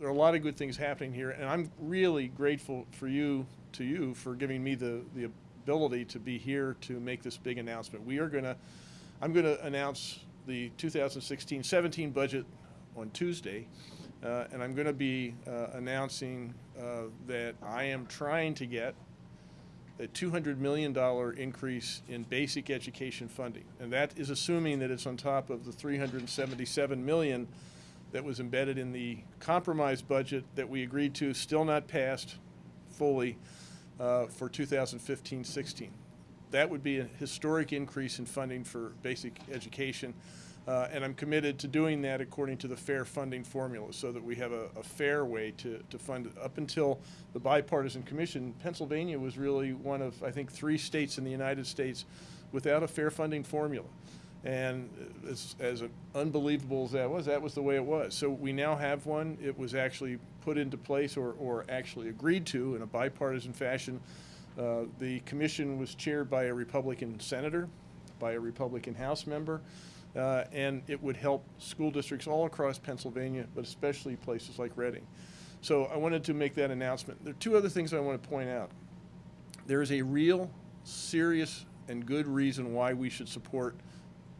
there are a lot of good things happening here, and I'm really grateful for you, to you, for giving me the, the ability to be here to make this big announcement. We are gonna, I'm gonna announce the 2016-17 budget on Tuesday, uh, and I'm gonna be uh, announcing uh, that I am trying to get a $200 million increase in basic education funding. And that is assuming that it's on top of the 377 million that was embedded in the compromise budget that we agreed to, still not passed fully uh, for 2015-16. That would be a historic increase in funding for basic education. Uh, and I'm committed to doing that according to the fair funding formula so that we have a, a fair way to, to fund it. Up until the bipartisan commission, Pennsylvania was really one of, I think, three states in the United States without a fair funding formula. And as, as unbelievable as that was, that was the way it was. So we now have one. It was actually put into place or, or actually agreed to in a bipartisan fashion. Uh, the commission was chaired by a Republican senator, by a Republican House member, uh, and it would help school districts all across Pennsylvania, but especially places like Reading. So I wanted to make that announcement. There are two other things I want to point out. There is a real, serious, and good reason why we should support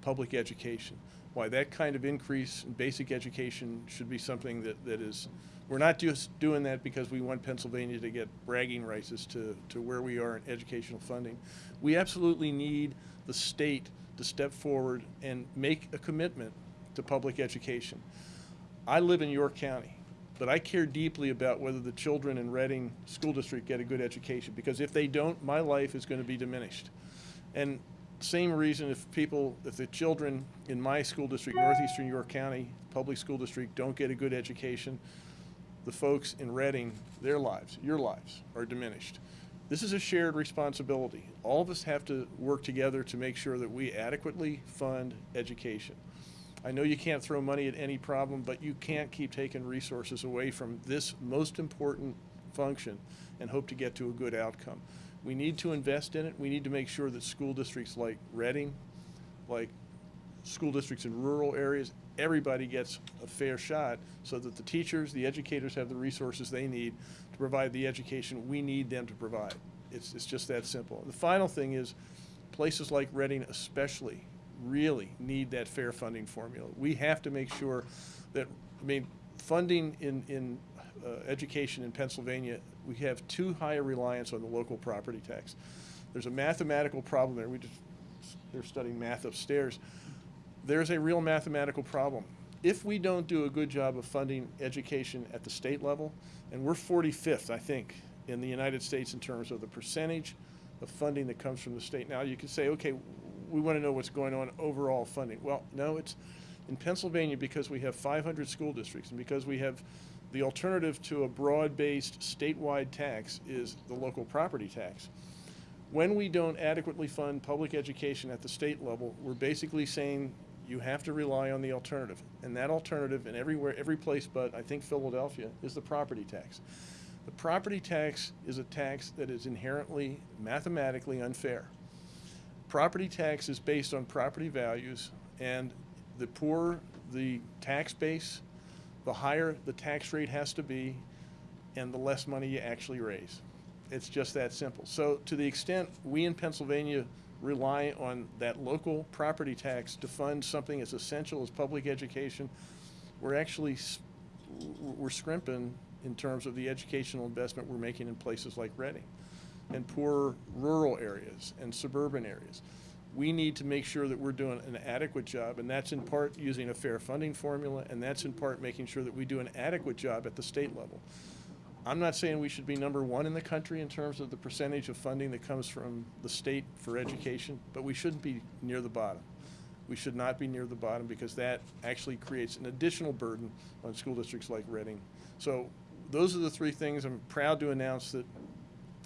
public education. Why that kind of increase in basic education should be something that, that is, we're not just doing that because we want Pennsylvania to get bragging rights as to, to where we are in educational funding. We absolutely need the state to step forward and make a commitment to public education. I live in York County, but I care deeply about whether the children in Reading School District get a good education because if they don't, my life is going to be diminished. And same reason if people, if the children in my school district, Northeastern York County Public School District, don't get a good education, the folks in Reading, their lives, your lives, are diminished. This is a shared responsibility. All of us have to work together to make sure that we adequately fund education. I know you can't throw money at any problem, but you can't keep taking resources away from this most important function and hope to get to a good outcome. We need to invest in it. We need to make sure that school districts like Reading, like school districts in rural areas, everybody gets a fair shot so that the teachers, the educators have the resources they need to provide the education we need them to provide. It's, it's just that simple. The final thing is places like Reading especially really need that fair funding formula. We have to make sure that, I mean, funding in, in uh, education in Pennsylvania, we have too high a reliance on the local property tax. There's a mathematical problem there. We just, they're studying math upstairs. There's a real mathematical problem. If we don't do a good job of funding education at the state level, and we're 45th, I think, in the United States in terms of the percentage of funding that comes from the state. Now you can say, okay, we want to know what's going on overall funding. Well, no, it's in Pennsylvania because we have 500 school districts and because we have the alternative to a broad-based statewide tax is the local property tax. When we don't adequately fund public education at the state level, we're basically saying you have to rely on the alternative. And that alternative in everywhere, every place but I think Philadelphia is the property tax. The property tax is a tax that is inherently mathematically unfair. Property tax is based on property values and the poorer the tax base, the higher the tax rate has to be and the less money you actually raise. It's just that simple. So to the extent we in Pennsylvania rely on that local property tax to fund something as essential as public education, we're actually, we're scrimping in terms of the educational investment we're making in places like Reading and poor rural areas and suburban areas. We need to make sure that we're doing an adequate job, and that's in part using a fair funding formula, and that's in part making sure that we do an adequate job at the state level. I'm not saying we should be number one in the country in terms of the percentage of funding that comes from the state for education, but we shouldn't be near the bottom. We should not be near the bottom because that actually creates an additional burden on school districts like Reading. So those are the three things. I'm proud to announce that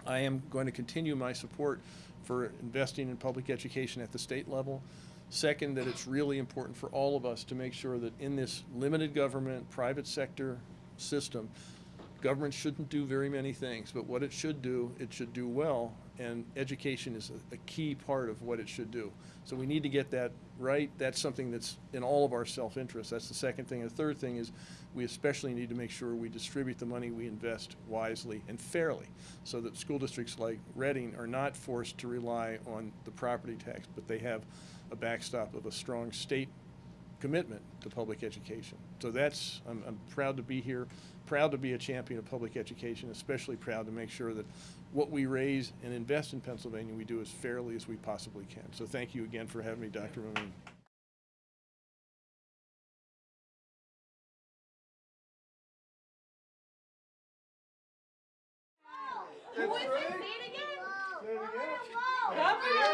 I am going to continue my support for investing in public education at the state level. Second, that it's really important for all of us to make sure that in this limited government, private sector system, government shouldn't do very many things, but what it should do, it should do well, and education is a, a key part of what it should do. So we need to get that right. That's something that's in all of our self-interest. That's the second thing. The third thing is we especially need to make sure we distribute the money we invest wisely and fairly so that school districts like Reading are not forced to rely on the property tax, but they have a backstop of a strong state commitment to public education. So that's, I'm, I'm proud to be here, proud to be a champion of public education, especially proud to make sure that what we raise and invest in Pennsylvania, we do as fairly as we possibly can. So thank you again for having me, Dr. Moon. Who is it? Say it again. Clap for your